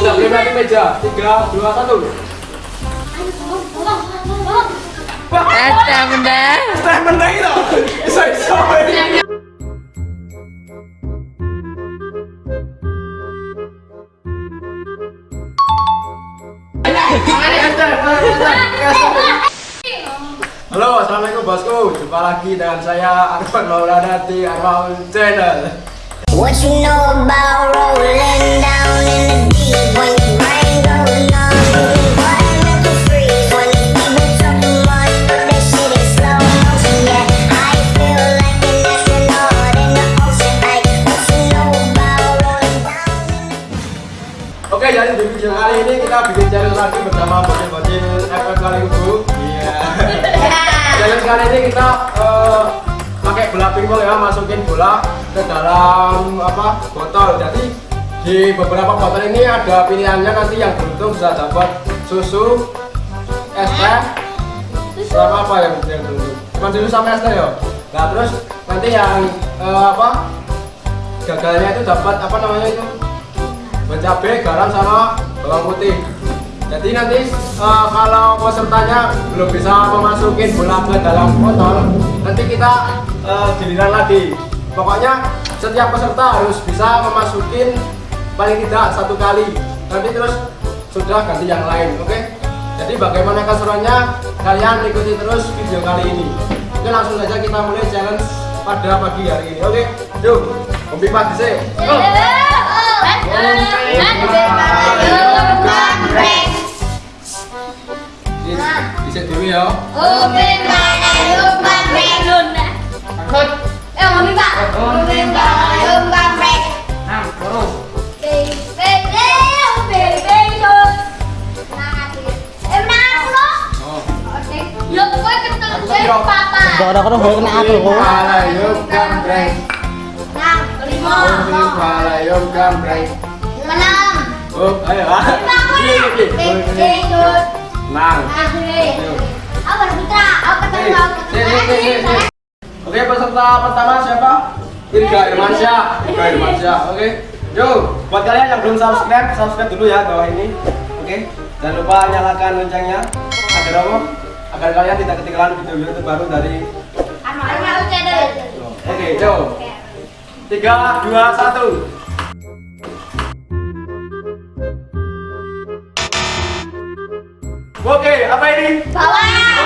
tidak boleh meja. Tiga, dua, satu. Ada benda. Teh meneng itu. Iso iso. Halo, assalamualaikum bosku. Jumpa lagi dengan saya Arfan Maulana di Arfan Channel. What you know about pingpong ya, masukin bola ke dalam apa botol. Jadi di beberapa botol ini ada pilihannya nanti yang beruntung bisa dapat susu, es teh, sama apa yang yang beruntung? Cuma susu sama es teh ya. Nah terus nanti yang eh, apa gagalnya itu dapat apa namanya itu? cabai, garam sama bawang putih. Jadi nanti eh, kalau pesertanya belum bisa memasukin bola ke dalam botol, nanti kita eh, giliran lagi. Pokoknya setiap peserta harus bisa memasukin paling tidak satu kali. Nanti terus sudah ganti yang lain, oke? Jadi bagaimana keseruannya? Kalian ikuti terus video kali ini. Oke langsung saja kita mulai challenge pada pagi hari ini. Oke, yuk, chuyện thú vị đâu Ôm bên bà này ôm ba mẹ luôn đã. Thôi Khất Em ôm bên bà Ôm bên bà này ôm ba mẹ. Nào, có rồi Baby, baby, baby thôi. Em nào đó. Ờ. Ờ, Giật với cái tên ờ, bên papa Rồi đâu có nào rồi Bà này ôm cam rèn Nào, có đi mơ Ôm bên bà này ôm cam rèn Mà năm Ôm, ấy hả? Baby, baby, baby Nang. Oke, peserta pertama siapa? Irga Irmansyah. Irga Irmansyah. Oke. Yuk, buat kalian yang belum subscribe, subscribe dulu ya bawah ini. Oke. Jangan lupa nyalakan loncengnya agar apa? Agar kalian tidak ketinggalan video-video terbaru dari Oke, yuk. Tiga, dua, satu. Oke, apa ini? Salam.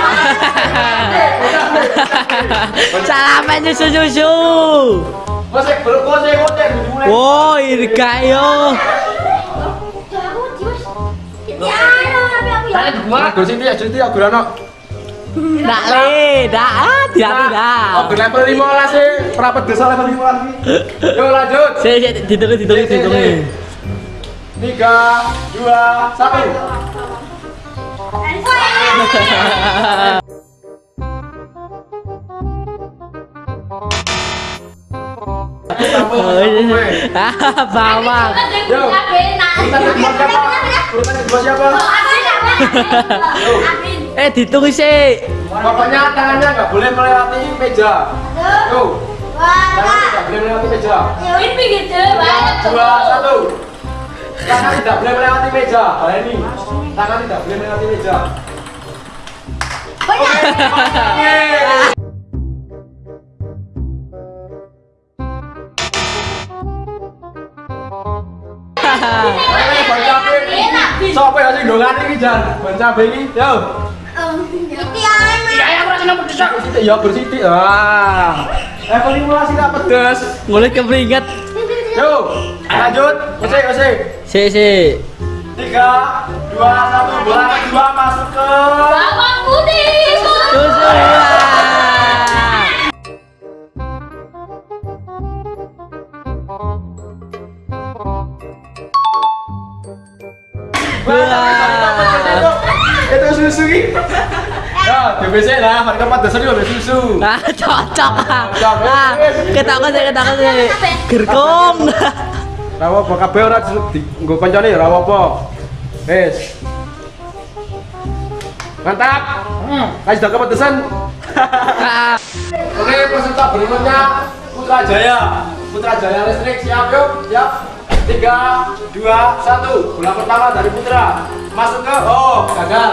Salaman susu susu. Kosek, belum kosek, kosek. Wow, irga yo. Ndak le, ndak, ah, tidak nah, tidak. Level 15 sih, desa level 15 lagi. Yuk lanjut. Ditulis, ditulis, ditulis. 3 2 bawang. Kedua siapa? Eh, ditunggu sih. Pokoknya tangannya nggak boleh melewati meja. Tuh, tangannya tidak boleh melewati meja. Dua, satu. Tangan tidak boleh melewati meja. Ini, tangan tidak boleh melewati meja. Oke. Oke, Ban cabe. Sopo ya sing dongan iki jan? Ban cabe iki. Yo. Bersiti ya bersiti. Ah. Level 15 tidak pedes. Mulai keperingat. Yo, lanjut. Masih, masih. Si si. Tiga, dua, satu. Bola kedua masuk ke. Susu. Wah. Itu susu ini. Ya, DBC lah, mereka pada ambil susu. Ah, cocok. Ah, sih, ketawa sih. Gerkong. Rawa apa kabeh ora nggo kancane ya rawa apa. Wis. Mantap. Hmm. Kasih dak kepedesan. Oke, peserta berikutnya Putra Jaya. Putra Jaya listrik siap yuk, siap. 3 2 1. Bola pertama dari Putra. Masuk ke oh, gagal.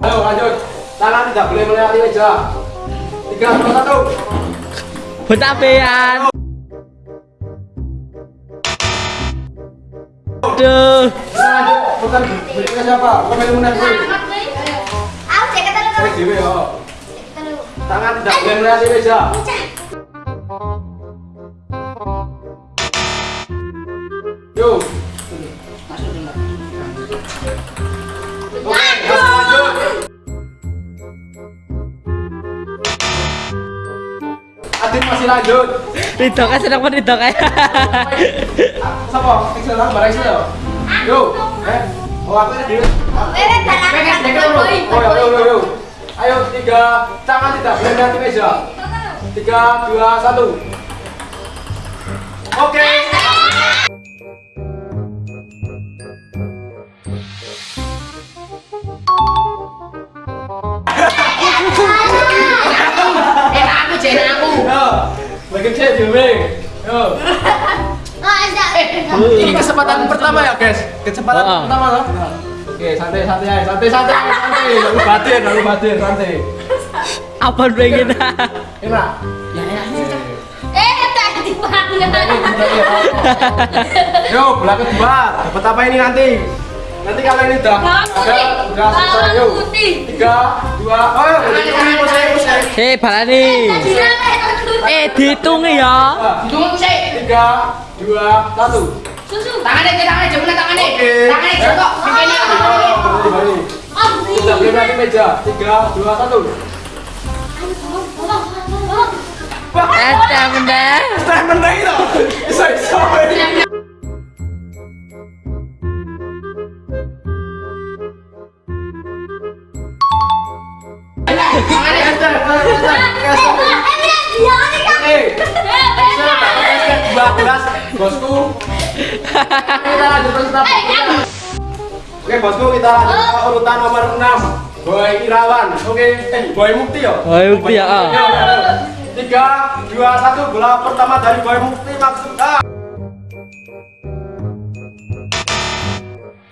Ayo lanjut. Tangan tidak boleh melewati meja. 3 2 1. Betapean. Aduh. Siapa? Komen. Aku. Oh. Tangan tidak boleh. Masih lanjut. Ridho kan seneng banget Ridho kan. Siapa? Excel lah, barang Excel. Yo, eh, oh aku ini dulu. Eh, tangan. Oh, yo, yo, yo, yo. Ayo, tiga, tangan tidak mendekati meja. Tiga, dua, satu. Oke. Enak cek. Yo. Oh, ada. Ini kesempatan pertama ya, guys. Kesempatan Oh. pertama loh. Oke, santai, santai, aja. santai, santai, santai. Lalu batin, lalu batin, santai. Apa pengen? Enak. Ya enaknya. Eh, tadi mana? Yo, bola kedua. Dapat apa ini nanti? Nanti kalau ini udah Bawang udah selesai yuk. putih. Tiga, dua, oh yuk, ini musik, musik. Hei, balani. Eh, dihitung ya. Tunggu sih. Tiga, dua, satu. Susu. Tangannya ke tangannya, jempolnya tangannya. Oke. Tangannya jempol. Bikinnya Oh, tangannya. berhenti, berhenti. Oh, Sudah boleh lagi meja. Tiga, dua, satu. Ada benda. Saya menang itu. Bisa, bisa. Tangannya. Oke. Excel 12 bosku. Kita lanjut kita. Oke bosku kita lanjut ke urutan nomor 6 Boy Irawan. Oke, eh Boy Mukti ya. Boy Mukti, ya. Tiga, dua, satu. Bola pertama dari Boy Mukti maksud ah.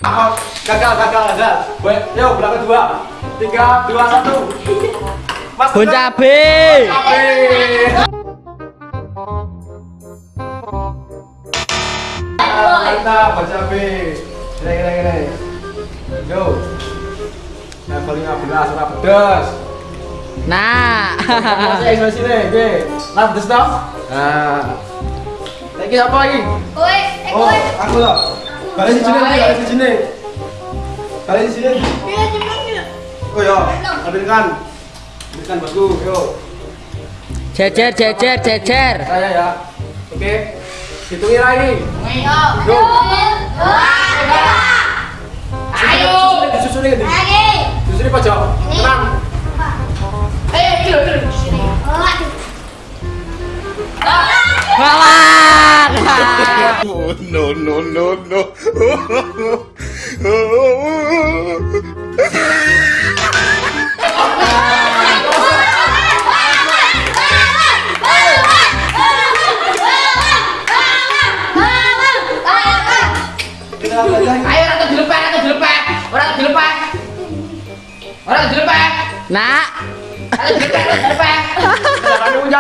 Ah, gagal, gagal, gagal. Boy, yo bola kedua. Tiga, dua, satu. Mas. Bon cabe. Mantap, baca B. Gini, gini, gini. Yo. Level 15, ora pedes. Nah. Masih ekspresi sini, oke. Landes toh? Nah. Lagi apa lagi? Oi, eh, Oh, aku loh. Balik di sini, balik di sini. Balik di sini. Iya, cepet. Oh ya, ambilkan. Ambilkan bosku, yo. Jejer, jejer, jejer. Saya ya. Oke. Hitungin lagi. Ayo. Lagi. Disusunin pojok. Tenang. Ayo, kilo, kilo. Oh, aduh. Kalah.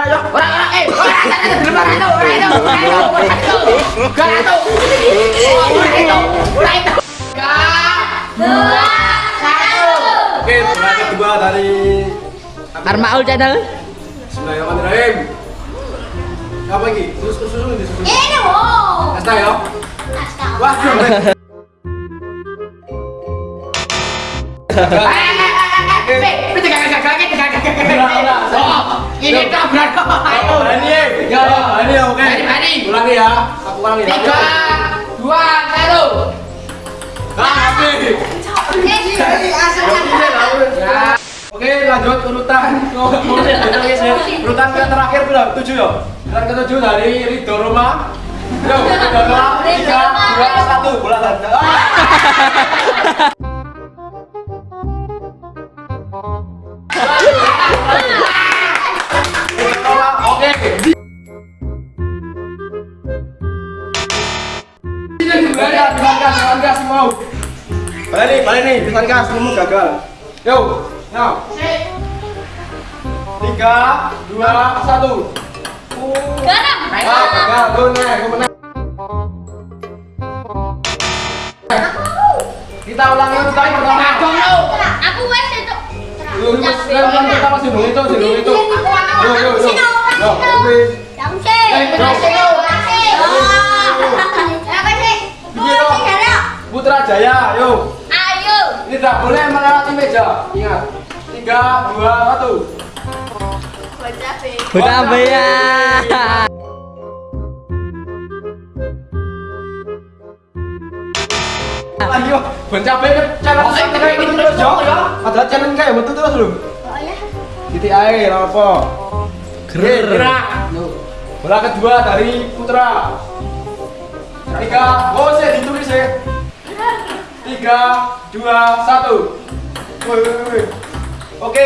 Orang orang eh orang orang itu dilepeh, orang itu, orang itu, orang itu, orang itu. Gak itu. Oh, orang itu, orang itu. Gak. Dua. Satu. Oke, bola kedua dari Armaul channel. Bismillahirrahmanirrahim. Apa lagi? Susu susu susu susu. Ini wow. Asta ya. Astaga. Wah, Ulangi ya. Aku ulangi. ya. Tiga, dua, satu. Nah, habis. Oke, lanjut urutan. Urutan ke terakhir belum? Tujuh ya. Urutan ke tujuh dari Ridho Roma. Yo, Ridho Roma. Tiga, dua, satu. Bola Balik nih, pesan gas, kamu gagal. Yo, now. Tiga, dua, satu. Ah, gagal, gue menang, gue menang. Kita ulangi kali pertama. Aku wes itu. Yang pertama sih dong itu, sih dong itu. Yo, yo, yo. Yo. Putra Jaya, yo. Tidak boleh melewati meja. Ingat. Tiga, dua, satu. Udah ya. Ayo, ban cabe challenge kayak gitu terus yo. Ada challenge kayak betul terus lho. Titik air apa? Ger. Gerak. Bola kedua dari Putra. Tiga, oh sih ditulis sih. Tiga, dua, satu. Oke.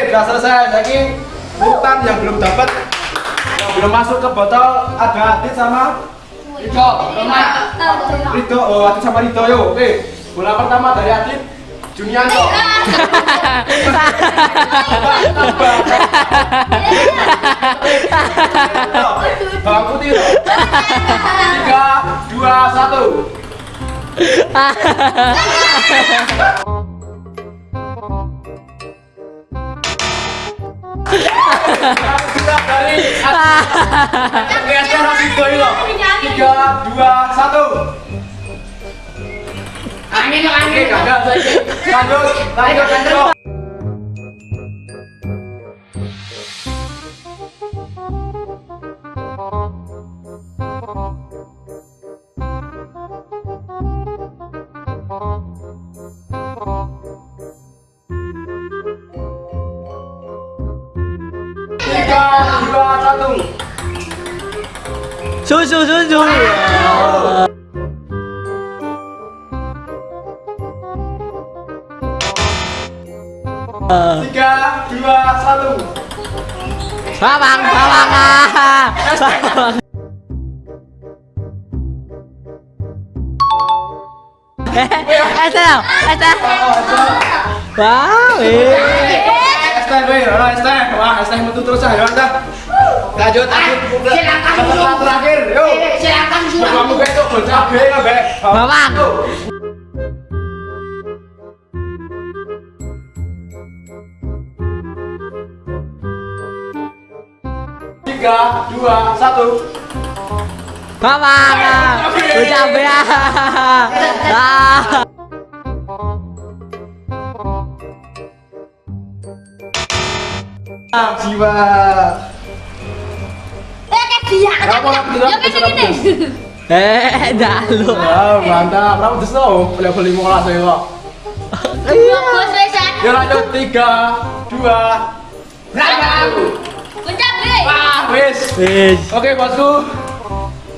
Sudah selesai. Lagi urutan yang belum dapat, yang belum masuk ke botol ada Adit sama Rido. Rido, oh Adit sama Rido yo. Oke. Bola pertama dari Adit. Junianto. Bawang putih. Tiga, dua, satu. Dari loh. Tiga, dua, satu. Angin yo Oke, angin. gagal saya. Lanjut, lanjut, lanjut. Tiga, dua, satu. Susu susu. Tiga, dua, satu. Bawang, bawang. ah. Eh, Esther, Esther. Wow, eh. Weh, ora Esther. Wah, Esther metu terus ah, ya Anda. Lanjut, lanjut. Silakan terakhir, yo. Silakan sudah. Kamu besok bercabe kabeh. Bawang. Tiga, dua, satu. Ah. Udah ya. Ah. Jiwa. Eh, dalu. Wow, mantap. Kamu mola saya kok. Ya lanjut, tiga, dua, satu. Wah, wis. Wis. Oke, bosku.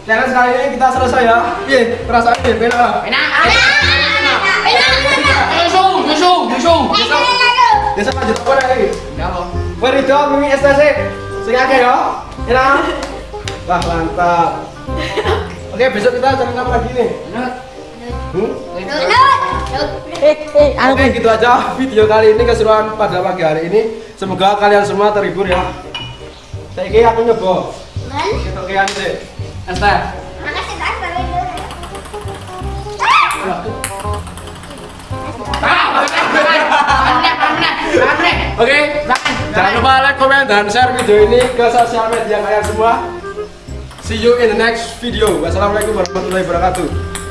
Challenge kali ini kita selesai ya. Piye, perasaan piye? Bela. Enak. Yusu, yusu, yusu. Desa lanjut apa lagi? Wah, Rido, Mimi STC. Sing akeh ya. Enak. Wah, mantap. Oke, besok kita challenge apa lagi nih? Hmm? Eh, eh, anu Oke, gitu aja video kali ini keseruan pada pagi hari ini. Semoga kalian semua terhibur ya. Saya kira aku nyoba. Kita kian sih. Esther. Oke, jangan lupa like, comment, dan share video ini ke sosial media kalian semua. See you in the next video. Wassalamualaikum warahmatullahi wabarakatuh.